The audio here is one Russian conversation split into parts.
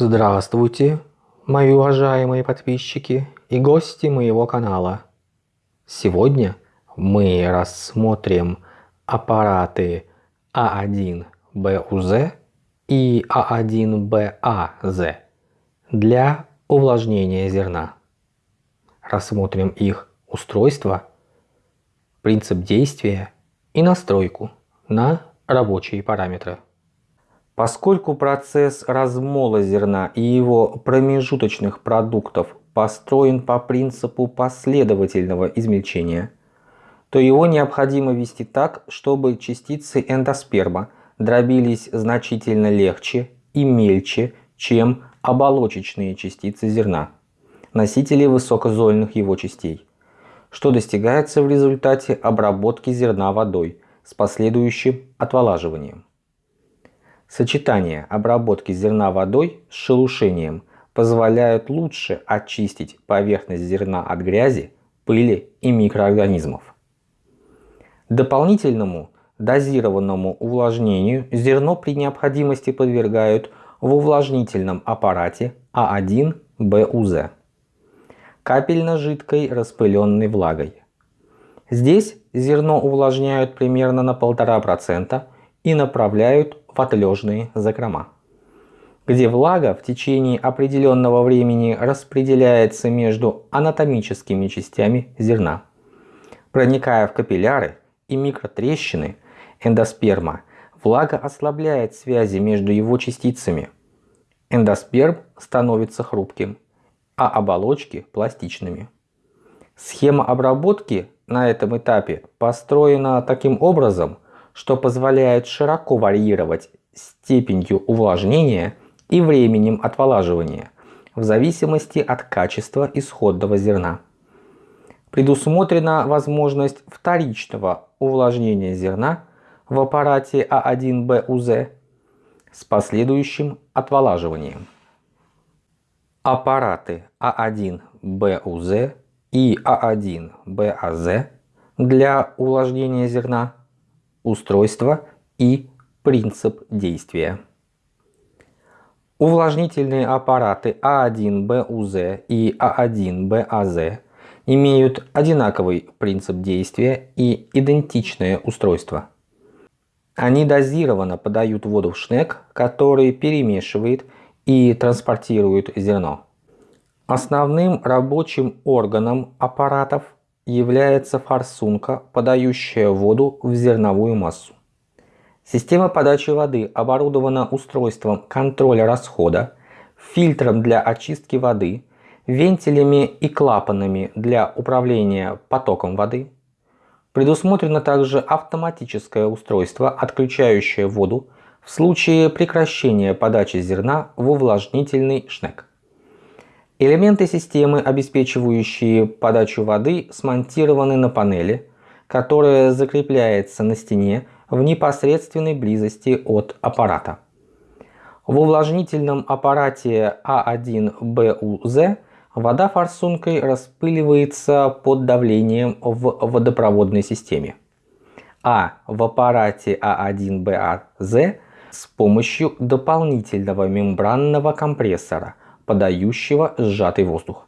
Здравствуйте, мои уважаемые подписчики и гости моего канала. Сегодня мы рассмотрим аппараты А1БУЗ и А1БАЗ для увлажнения зерна. Рассмотрим их устройство, принцип действия и настройку на рабочие параметры. Поскольку процесс размола зерна и его промежуточных продуктов построен по принципу последовательного измельчения, то его необходимо вести так, чтобы частицы эндосперма дробились значительно легче и мельче, чем оболочечные частицы зерна, носители высокозольных его частей, что достигается в результате обработки зерна водой с последующим отволаживанием. Сочетание обработки зерна водой с шелушением позволяют лучше очистить поверхность зерна от грязи, пыли и микроорганизмов. Дополнительному дозированному увлажнению зерно при необходимости подвергают в увлажнительном аппарате А1БУЗ капельно-жидкой распыленной влагой. Здесь зерно увлажняют примерно на 1,5% и направляют в отлежные закрома, где влага в течение определенного времени распределяется между анатомическими частями зерна, проникая в капилляры и микротрещины эндосперма, влага ослабляет связи между его частицами. Эндосперм становится хрупким, а оболочки пластичными. Схема обработки на этом этапе построена таким образом, что позволяет широко варьировать степенью увлажнения и временем отволаживания в зависимости от качества исходного зерна. Предусмотрена возможность вторичного увлажнения зерна в аппарате А1БУЗ с последующим отволаживанием. Аппараты А1БУЗ и А1БАЗ для увлажнения зерна, устройство и принцип действия. Увлажнительные аппараты А1БУЗ и А1БАЗ имеют одинаковый принцип действия и идентичное устройство. Они дозированно подают воду в шнек, который перемешивает и транспортирует зерно. Основным рабочим органом аппаратов является форсунка, подающая воду в зерновую массу. Система подачи воды оборудована устройством контроля расхода, фильтром для очистки воды, вентилями и клапанами для управления потоком воды. Предусмотрено также автоматическое устройство, отключающее воду в случае прекращения подачи зерна в увлажнительный шнек. Элементы системы, обеспечивающие подачу воды, смонтированы на панели, которая закрепляется на стене в непосредственной близости от аппарата. В увлажнительном аппарате А1БУЗ вода форсункой распыливается под давлением в водопроводной системе, а в аппарате А1БАЗ с помощью дополнительного мембранного компрессора – подающего сжатый воздух.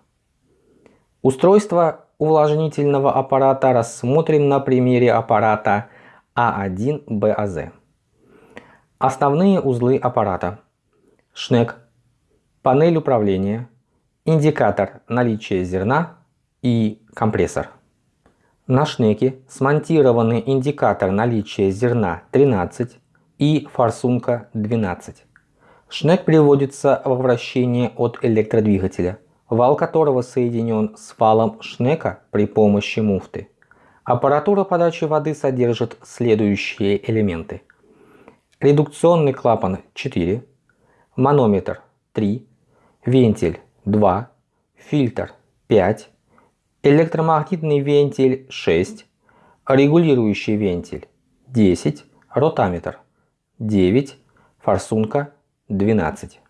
Устройство увлажнительного аппарата рассмотрим на примере аппарата А1БАЗ. Основные узлы аппарата. Шнек, панель управления, индикатор наличия зерна и компрессор. На шнеке смонтированы индикатор наличия зерна 13 и форсунка 12. Шнек приводится во вращение от электродвигателя, вал которого соединен с валом шнека при помощи муфты. Аппаратура подачи воды содержит следующие элементы. Редукционный клапан 4, манометр 3, вентиль 2, фильтр 5, электромагнитный вентиль 6, регулирующий вентиль 10, ротаметр 9, форсунка 12.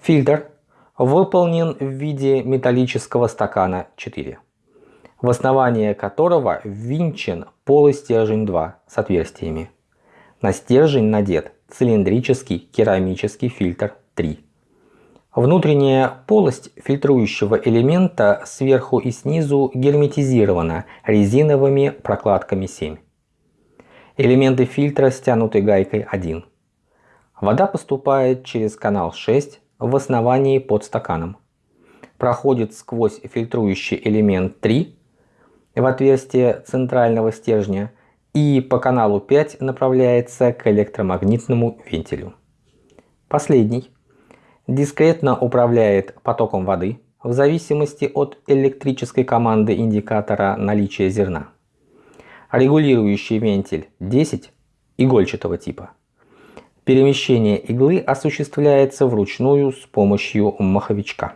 Фильтр выполнен в виде металлического стакана 4, в основание которого ввинчен полыстержень 2 с отверстиями. На стержень надет цилиндрический керамический фильтр 3 Внутренняя полость фильтрующего элемента сверху и снизу герметизирована резиновыми прокладками 7. Элементы фильтра стянуты гайкой 1. Вода поступает через канал 6 в основании под стаканом. Проходит сквозь фильтрующий элемент 3 в отверстие центрального стержня и по каналу 5 направляется к электромагнитному вентилю. Последний дискретно управляет потоком воды в зависимости от электрической команды индикатора наличия зерна. Регулирующий вентиль 10 игольчатого типа. Перемещение иглы осуществляется вручную с помощью маховичка.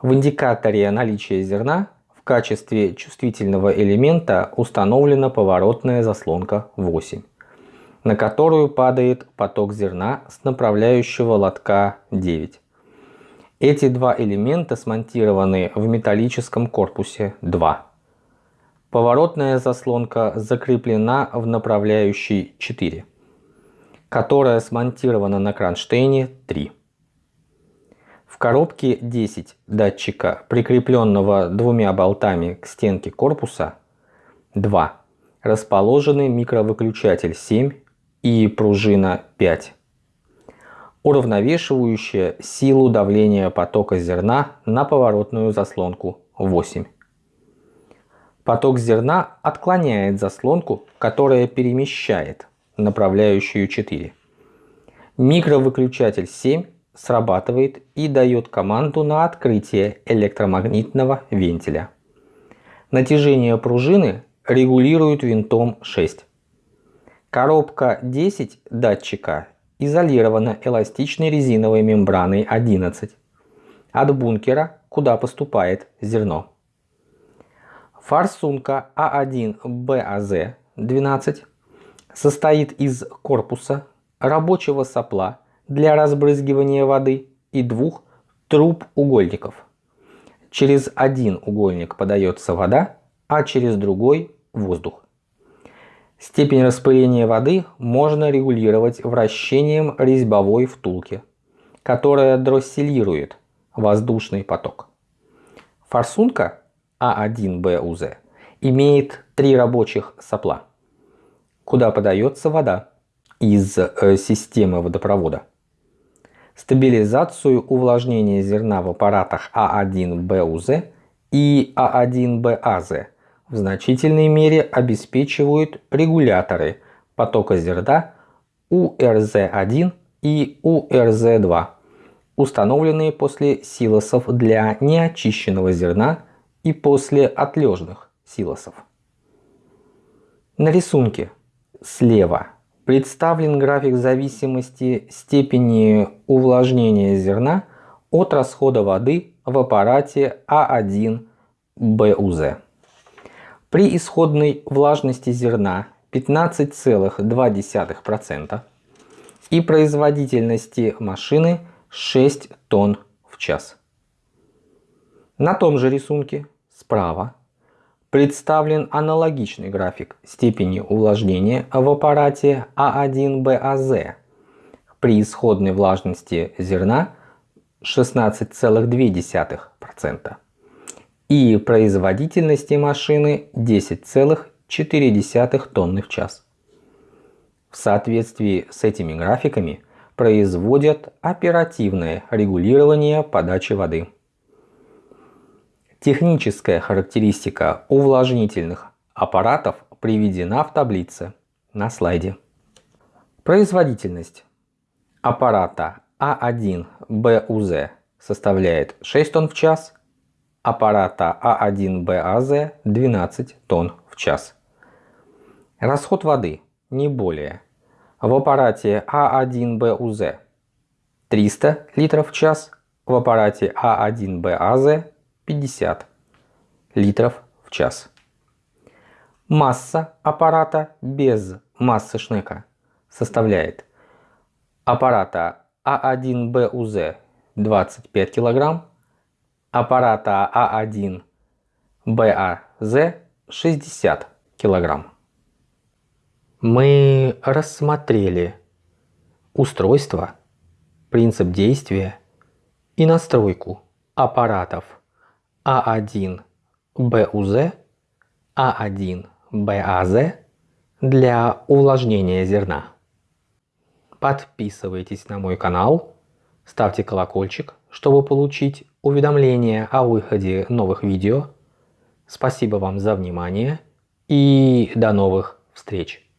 В индикаторе наличия зерна в качестве чувствительного элемента установлена поворотная заслонка 8 на которую падает поток зерна с направляющего лотка 9. Эти два элемента смонтированы в металлическом корпусе 2. Поворотная заслонка закреплена в направляющей 4, которая смонтирована на кронштейне 3. В коробке 10 датчика, прикрепленного двумя болтами к стенке корпуса 2, расположены микровыключатель 7 и пружина 5, уравновешивающая силу давления потока зерна на поворотную заслонку 8. Поток зерна отклоняет заслонку, которая перемещает направляющую 4. Микровыключатель 7 срабатывает и дает команду на открытие электромагнитного вентиля. Натяжение пружины регулирует винтом 6. Коробка 10 датчика изолирована эластичной резиновой мембраной 11 от бункера, куда поступает зерно. Форсунка А1БАЗ 12 состоит из корпуса, рабочего сопла для разбрызгивания воды и двух труб угольников. Через один угольник подается вода, а через другой воздух. Степень распыления воды можно регулировать вращением резьбовой втулки, которая дросселирует воздушный поток. Форсунка А1БУЗ имеет три рабочих сопла, куда подается вода из э, системы водопровода. Стабилизацию увлажнения зерна в аппаратах А1БУЗ и А1БАЗ – в значительной мере обеспечивают регуляторы потока зерна УРЗ-1 и УРЗ-2, установленные после силосов для неочищенного зерна и после отлежных силосов. На рисунке слева представлен график зависимости степени увлажнения зерна от расхода воды в аппарате А1БУЗ. При исходной влажности зерна 15,2% и производительности машины 6 тонн в час. На том же рисунке справа представлен аналогичный график степени увлажнения в аппарате А1БАЗ при исходной влажности зерна 16,2% и производительности машины 10,4 тонны в час. В соответствии с этими графиками производят оперативное регулирование подачи воды. Техническая характеристика увлажнительных аппаратов приведена в таблице на слайде. Производительность аппарата А1БУЗ составляет 6 тонн в час, аппарата А1БАЗ 12 тонн в час. Расход воды не более. В аппарате А1БУЗ 300 литров в час, в аппарате А1БАЗ 50 литров в час. Масса аппарата без массы шнека составляет аппарата А1БУЗ 25 килограмм, аппарата А1 БАЗ 60 кг. Мы рассмотрели устройство, принцип действия и настройку аппаратов А1 БУЗ, А1 БАЗ для увлажнения зерна. Подписывайтесь на мой канал, ставьте колокольчик, чтобы получить уведомления о выходе новых видео. Спасибо вам за внимание и до новых встреч!